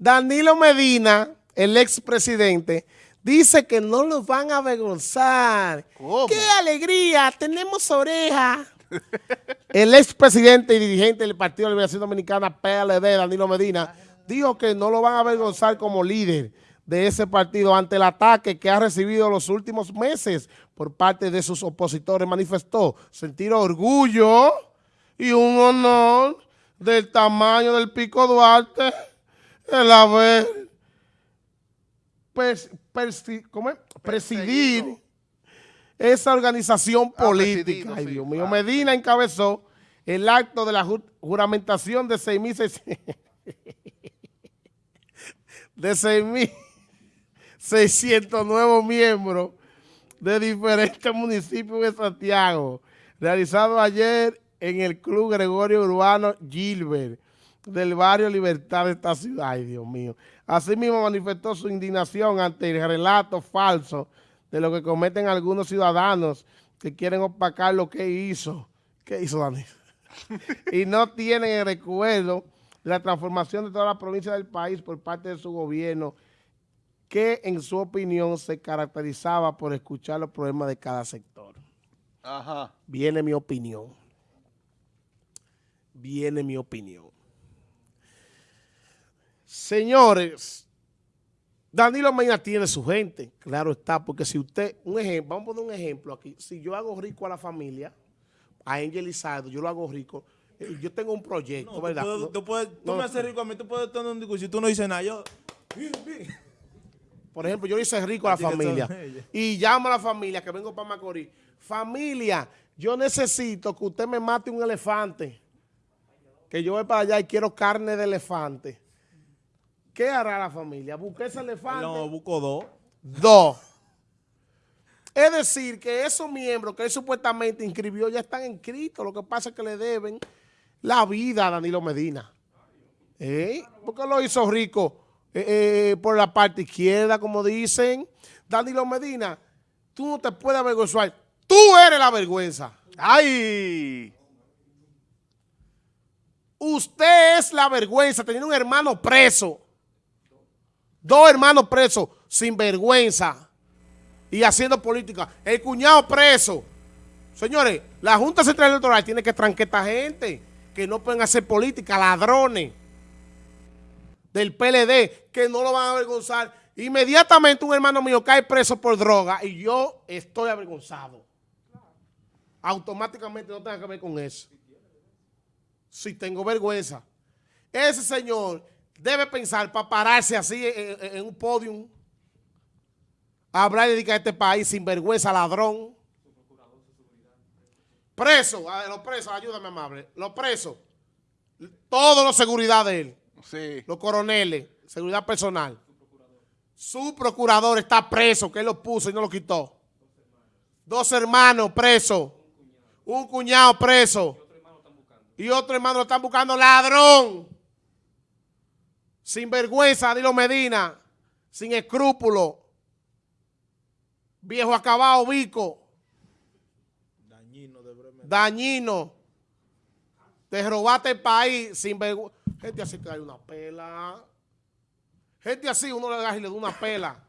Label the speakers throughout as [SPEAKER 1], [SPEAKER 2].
[SPEAKER 1] Danilo Medina, el expresidente, dice que no los van a avergonzar. ¡Qué alegría! Tenemos oreja. el expresidente y dirigente del Partido de Liberación Dominicana, PLD, Danilo Medina, dijo que no lo van a avergonzar como líder de ese partido ante el ataque que ha recibido los últimos meses por parte de sus opositores. Manifestó sentir orgullo y un honor del tamaño del Pico Duarte el haber presidir esa organización ah, política. Ay, Dios mío, Medina encabezó el acto de la juramentación de 6.600 de 6.600 nuevos miembros de diferentes municipios de Santiago, realizado ayer en el Club Gregorio Urbano Gilbert del barrio Libertad de esta ciudad. Ay, Dios mío. Asimismo manifestó su indignación ante el relato falso de lo que cometen algunos ciudadanos que quieren opacar lo que hizo. ¿Qué hizo Dani? y no tienen el recuerdo de la transformación de toda la provincia del país por parte de su gobierno que en su opinión se caracterizaba por escuchar los problemas de cada sector. Ajá. Viene mi opinión viene mi opinión. Señores, Danilo Medina tiene su gente, claro está, porque si usted, un ejemplo, vamos a poner un ejemplo aquí, si yo hago rico a la familia, a Angel Isado, yo lo hago rico, eh, yo tengo un proyecto, ¿verdad?
[SPEAKER 2] Tú, puedes, tú, me haces rico a mí, tú puedes tener un discurso, si tú no dices nada, yo...
[SPEAKER 1] Por ejemplo, yo hice rico a la familia y llamo a la familia que vengo para Macorís. Familia, yo necesito que usted me mate un elefante que yo voy para allá y quiero carne de elefante, ¿qué hará la familia? ¿Busque ese elefante?
[SPEAKER 2] No, busco dos.
[SPEAKER 1] Dos. Es decir, que esos miembros que él supuestamente inscribió ya están inscritos. Lo que pasa es que le deben la vida a Danilo Medina. ¿Eh? Porque lo hizo rico eh, eh, por la parte izquierda, como dicen. Danilo Medina, tú no te puedes avergonzar. Tú eres la vergüenza. ¡Ay! Usted es la vergüenza teniendo un hermano preso. Dos hermanos presos sin vergüenza y haciendo política. El cuñado preso. Señores, la Junta Central Electoral tiene que esta gente que no pueden hacer política, ladrones del PLD, que no lo van a avergonzar. Inmediatamente un hermano mío cae preso por droga y yo estoy avergonzado. Automáticamente no tenga que ver con eso si tengo vergüenza. Ese señor debe pensar para pararse así en, un podium, hablar y dedicar a este país sin vergüenza, ladrón. Preso, los presos, ayúdame amable, los presos, todos los seguridad de él, sí. los coroneles, seguridad personal. Su procurador está preso, que él lo puso y no lo quitó. Dos hermanos presos, un cuñado preso y otro hermano lo están buscando ladrón. Sin vergüenza, Dilo Medina. Sin escrúpulo. Viejo acabado, bico. Dañino de Dañino. Te robaste el país sin vergüenza. Gente así que hay una pela. Gente así uno le da y le da una pela.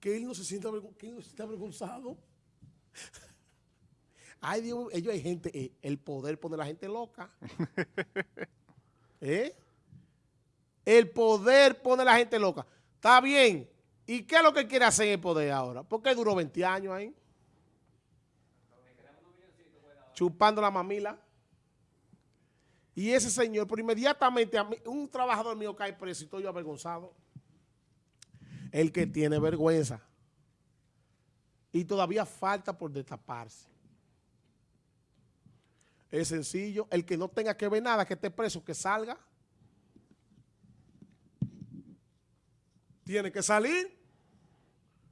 [SPEAKER 1] Que él no se sienta, que él no se sienta avergonzado. Ay, Dios, ellos hay gente, eh, el poder pone a la gente loca. ¿Eh? El poder pone a la gente loca. Está bien. ¿Y qué es lo que quiere hacer el poder ahora? ¿Por qué duró 20 años ahí? Chupando la mamila. Y ese señor, por inmediatamente, un trabajador mío cae preso y estoy yo avergonzado. El que tiene vergüenza. Y todavía falta por destaparse. Es sencillo. El que no tenga que ver nada, que esté preso, que salga. Tiene que salir.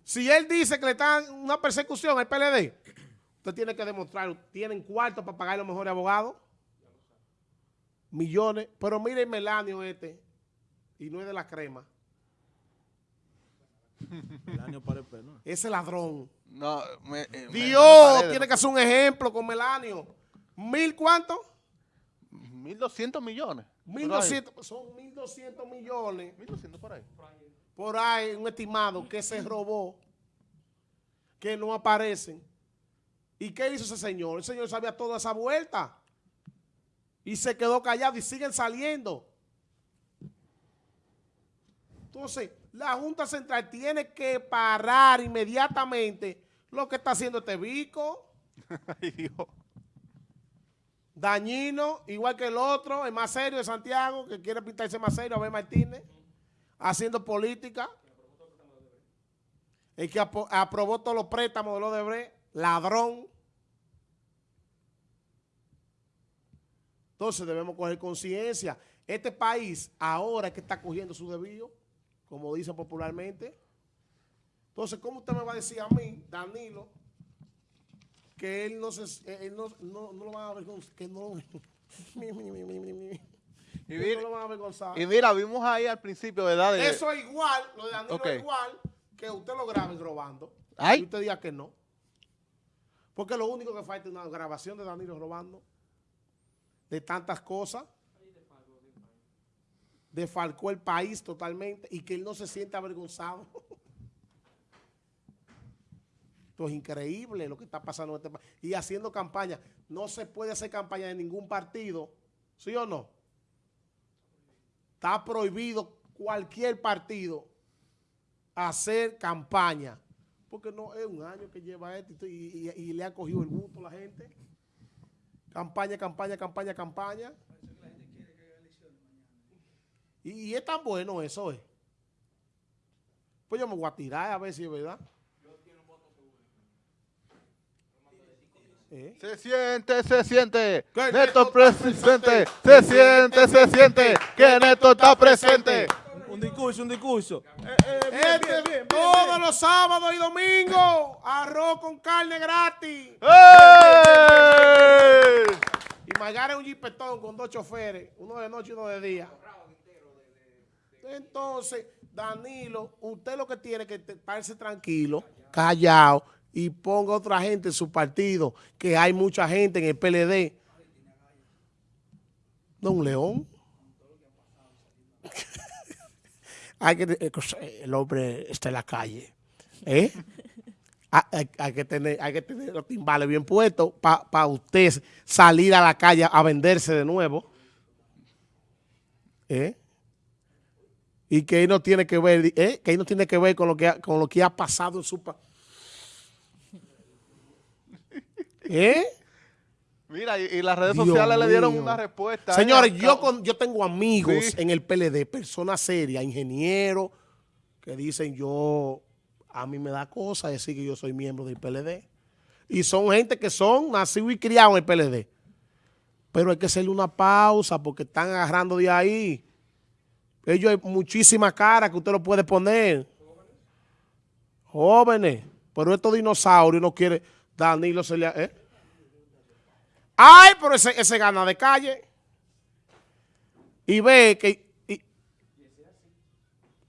[SPEAKER 1] Si él dice que le están una persecución al PLD, usted tiene que demostrar, tienen cuarto para pagar los mejores abogados. Millones. Pero mire el Melanio este, y no es de la crema. Melanio parece, ¿no? Ese ladrón. No, eh, Dios tiene que hacer un ejemplo con Melanio. ¿Mil cuánto?
[SPEAKER 2] Mil doscientos millones.
[SPEAKER 1] 1.200, son 1.200 millones
[SPEAKER 3] 1200 por ahí.
[SPEAKER 1] Por ahí, un estimado que se robó, que no aparecen. ¿Y qué hizo ese señor? El señor sabía toda esa vuelta. Y se quedó callado y siguen saliendo. Entonces, la Junta Central tiene que parar inmediatamente lo que está haciendo este bico.
[SPEAKER 3] Ay, Dios.
[SPEAKER 1] Dañino, igual que el otro, el más serio de Santiago, que quiere pintarse más serio, Abel Martínez, haciendo política. El que aprobó todos los préstamos de los de ladrón. Entonces debemos coger conciencia. Este país ahora es que está cogiendo su debido, como dicen popularmente. Entonces, ¿cómo usted me va a decir a mí, Danilo, que él no se, él no, no, no lo van a avergonzar, que no,
[SPEAKER 3] Y mira,
[SPEAKER 1] no lo van a avergonzar.
[SPEAKER 3] y mira, vimos ahí al principio, ¿verdad? De-
[SPEAKER 1] Eso es igual, lo de Danilo es igual que usted lo grabe robando.
[SPEAKER 3] Ay.
[SPEAKER 1] Y usted diga que no. Porque lo único que falta es una grabación de Danilo robando. De tantas cosas. Defalcó el país totalmente y que él no se siente avergonzado. Esto es increíble lo que está pasando en este país. Y haciendo campaña. No se puede hacer campaña de ningún partido. ¿Sí o no? Está prohibido cualquier partido hacer campaña. Porque no es un año que lleva esto y, le ha cogido el gusto a la gente. Campaña, campaña, campaña, campaña. Y, y es tan bueno eso, ¿eh? Pues yo me voy a tirar a ver si es verdad. ¿Eh?
[SPEAKER 3] Se siente, se siente.
[SPEAKER 1] Que
[SPEAKER 3] Neto presente. Se siente, se siente. Que Neto está presente.
[SPEAKER 2] Un discurso, un discurso. Eh, eh, bien,
[SPEAKER 1] Este,
[SPEAKER 2] bien, bien, bien,
[SPEAKER 1] todos los sábados y domingos, arroz con carne gratis. Y Magara es un jipetón con dos choferes, uno de noche y uno de día. Entonces, Danilo, usted lo que tiene que estarse tranquilo, callado, y ponga otra gente en su partido, que hay mucha gente en el PLD. No, un león. hay que, eh, el hombre está en la calle. ¿Eh? Hay, que tener, hay que tener los timbales bien puestos para usted salir a la calle a venderse de nuevo. ¿Eh? Y que ahí no tiene que ver, ¿eh? que ahí no tiene que ver con lo que ha, con lo que ha pasado en su país. ¿Eh?
[SPEAKER 3] Mira, y, y las redes
[SPEAKER 1] Dios
[SPEAKER 3] sociales le dieron una respuesta.
[SPEAKER 1] Señores,
[SPEAKER 3] ¿eh?
[SPEAKER 1] yo, con, yo tengo amigos
[SPEAKER 3] Sí.
[SPEAKER 1] en el PLD, personas serias, ingenieros, que dicen yo, a mí me da cosa decir que yo soy miembro del PLD. Y son gente que son nacidos y criados en el PLD. Pero hay que hacerle una pausa porque están agarrando de ahí. Ellos hay muchísimas caras que usted lo puede poner. Jóvenes. Pero estos dinosaurios no quiere. Danilo se le... ¿eh? Ay, pero ese, ese gana de calle. Y ve que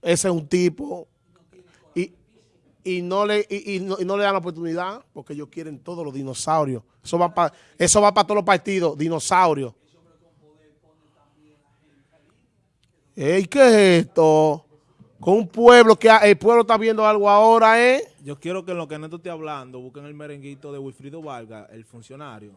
[SPEAKER 1] ese es un tipo. Y, y no le, y, y no le dan la oportunidad porque ellos quieren todos los dinosaurios. Eso va para eso va para todos los partidos, dinosaurios. Ey, ¿qué es esto? Con un pueblo que el pueblo está viendo algo ahora, ¿eh?
[SPEAKER 2] Yo quiero que en lo que Neto esté hablando, busquen el merenguito de Wilfrido Vargas, el funcionario.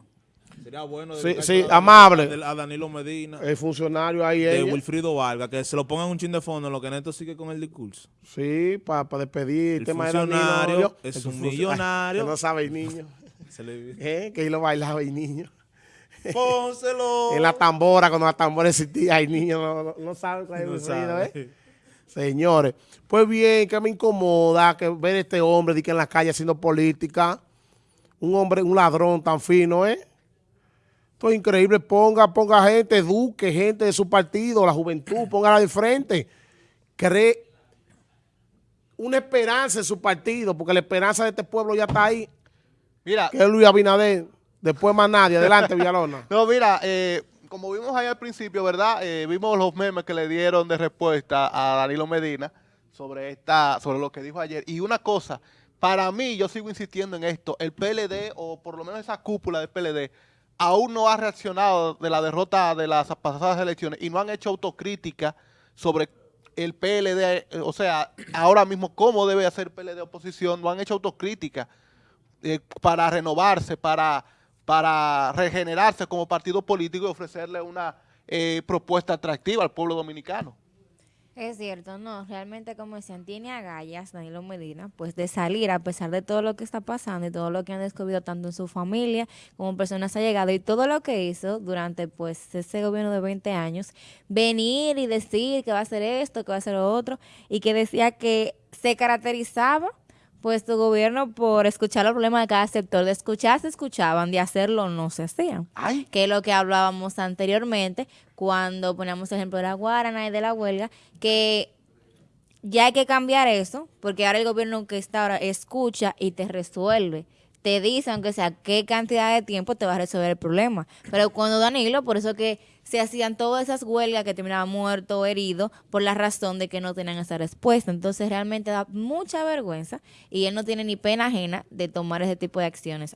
[SPEAKER 2] Sería bueno.
[SPEAKER 1] Sí, sí,
[SPEAKER 2] a-
[SPEAKER 1] amable.
[SPEAKER 2] A Danilo Medina.
[SPEAKER 1] El funcionario ahí,
[SPEAKER 2] de
[SPEAKER 1] ella.
[SPEAKER 2] Wilfrido Vargas, que se lo pongan un chin de fondo en lo que Neto sigue con el discurso.
[SPEAKER 1] Sí, para despedir el,
[SPEAKER 2] El
[SPEAKER 1] tema de
[SPEAKER 2] funcionario
[SPEAKER 1] Danilo.
[SPEAKER 2] es
[SPEAKER 1] El
[SPEAKER 2] un millonario.
[SPEAKER 1] que no sabe el niño.
[SPEAKER 2] Se le...
[SPEAKER 1] ¿Eh? Que ahí lo bailaba el niño.
[SPEAKER 2] Pónselo.
[SPEAKER 1] En la tambora, cuando la tambora existía, el niño no, no, no sabe cuál es
[SPEAKER 2] No sabe.
[SPEAKER 1] ¿eh? Señores, pues bien, que me incomoda que ver este hombre de que en la calle haciendo política, un hombre, un ladrón tan fino, ¿eh? Esto es increíble, ponga, ponga gente, eduque gente de su partido, la juventud, póngala de frente, cree una esperanza en su partido, porque la esperanza de este pueblo ya está ahí,
[SPEAKER 3] Mira,
[SPEAKER 1] que es Luis Abinader, después más nadie, adelante Villalona.
[SPEAKER 3] no, mira, eh, como vimos ahí al principio, ¿verdad? Eh, vimos los memes que le dieron de respuesta a Danilo Medina sobre esta, sobre lo que dijo ayer. Y una cosa, para mí, yo sigo insistiendo en esto, el PLD, o por lo menos esa cúpula del PLD, aún no ha reaccionado de la derrota de las pasadas elecciones y no han hecho autocrítica sobre el PLD, o sea, ahora mismo cómo debe hacer PLD oposición, no han hecho autocrítica eh, para renovarse, para, para regenerarse como partido político y ofrecerle una eh, propuesta atractiva al pueblo dominicano.
[SPEAKER 4] Es cierto, no, realmente como decían, tiene agallas Danilo Medina, pues de salir a pesar de todo lo que está pasando y todo lo que han descubierto tanto en su familia como personas allegadas y todo lo que hizo durante pues ese gobierno de 20 años, venir y decir que va a hacer esto, que va a hacer lo otro y que decía que se caracterizaba pues tu gobierno por escuchar los problemas de cada sector, de escuchar se escuchaban, de hacerlo no se hacían.
[SPEAKER 3] Ay.
[SPEAKER 4] Que es lo que hablábamos anteriormente cuando poníamos el ejemplo de la Guarana y de la huelga, que ya hay que cambiar eso, porque ahora el gobierno que está ahora escucha y te resuelve. Te dice, aunque sea qué cantidad de tiempo te va a resolver el problema. Pero cuando Danilo, por eso que se hacían todas esas huelgas que terminaban muerto o herido por la razón de que no tenían esa respuesta. Entonces realmente da mucha vergüenza y él no tiene ni pena ajena de tomar ese tipo de acciones.